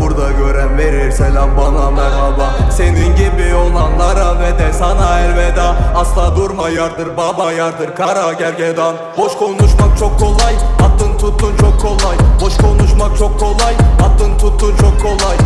burada gören verir selam bana merhaba. Senin gibi olanlara ve de sana elveda. Asla durma yardır baba yardır kara gergedan. Boş konuşmak çok kolay attın tuttun çok kolay. Boş konuşmak çok kolay attın tuttun çok kolay.